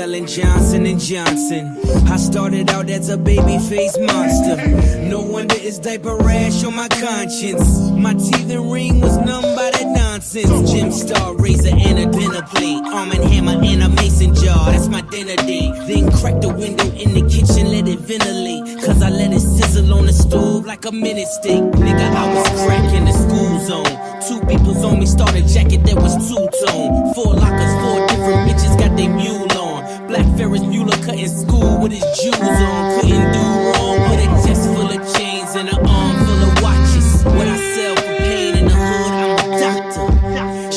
selling Johnson and Johnson. I started out as a baby face monster. No wonder it's diaper rash on my conscience. My teeth and ring was numb by that nonsense. Gym star, razor, and a dinner plate. Arm and hammer and a mason jar. That's my dinner date. Then crack the window in the kitchen, let it ventilate. Cause I let it sizzle on the stove like a minute steak. Nigga, I was cracking the school zone. Two people's on me, started jacket that was two tone. Four lockers, four different bitches got they mule. Black Ferris Bueller cutting school with his jewels on. Couldn't do wrong with a chest full of chains and an arm full of watches. What I sell for pain in the hood, I'm a doctor.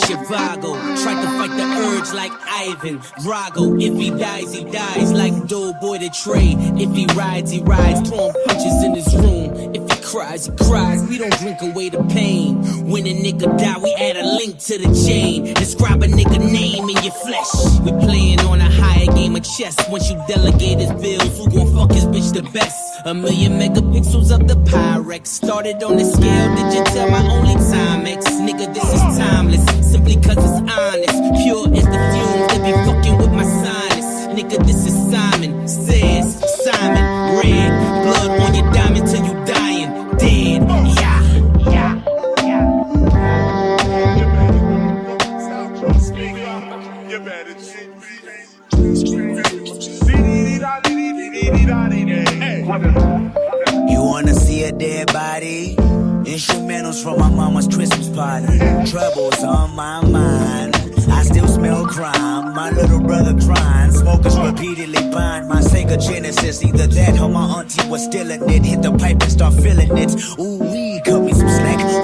Zhivago, tried to fight the urge like Ivan Drago. If he dies, he dies like Doughboy the trade. If he rides, he rides, throwing punches in his room. If he cries, he cries. We don't drink away the pain. When a nigga die, we add a link to the chain. Describe a nigga name in your flesh. We playing on a higher game of chess. Once you delegate his bills, who gon' fuck his bitch the best? A million megapixels of the Pyrex. Started on the scale, did you tell my only Timex? Nigga, this is timeless. Simply cause it's honest. Pure as the fumes that be fucking with my sinus. Nigga, this is Simon. Says Simon. Red. Blood on your diamond till you dying. Dead. You wanna see a dead body? Instrumentals from my mama's Christmas party. Troubles on my mind. I still smell crime. My little brother crying. Smokers repeatedly buying my Sega Genesis. Either that or my auntie was stealing it. Hit the pipe and start feeling it. Ooh, we cut me some slack.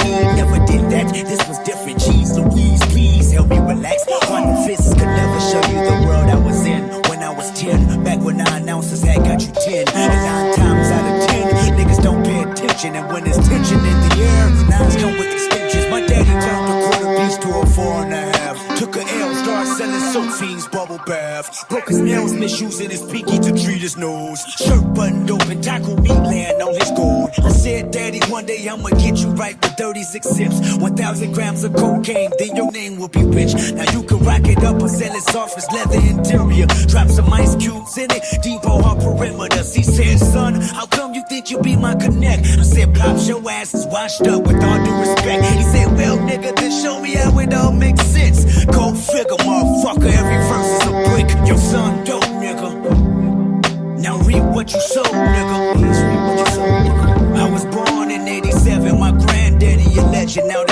10. Back when nine ounces had got you 10. And nine times out of 10, niggas don't pay attention. And when there's tension in the air, nines come with bath. Broke his nails, misusing his pinky to treat his nose. Shirt buttoned open, taco meat laying on his gold. I said, Daddy, one day I'ma get you right with 36 sips. 1,000 grams of cocaine, then your name will be rich. Now you can rock it up or sell it soft as leather interior. Drop some ice cubes in it, depot our perimeters. He said, son, how come you think you be my connect? I said, Pops, your ass is washed up with all due respect. He said, well, nigga, then show me how it all makes sense. Now